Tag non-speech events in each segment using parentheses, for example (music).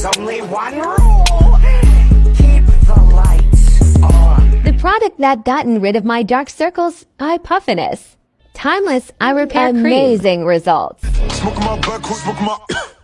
There's only one rule. Keep the lights on. The product that gotten rid of my dark circles, eye puffiness. Timeless eye repair cream. Amazing results. (coughs) (coughs)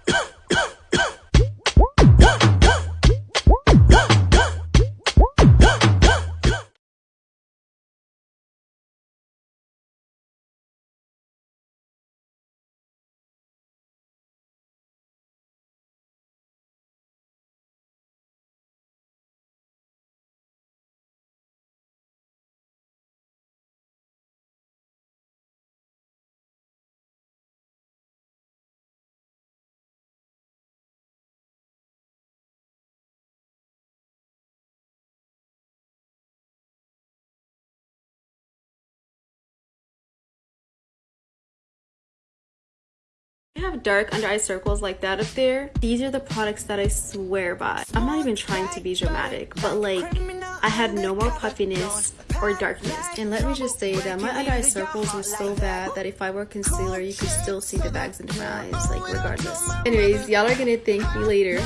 have dark under eye circles like that up there. These are the products that I swear by. I'm not even trying to be dramatic, but like I had no more puffiness or darkness. And let me just say that my under eye circles were so bad that if I wore concealer, you could still see the bags under my eyes, like regardless. Anyways, y'all are gonna thank me later.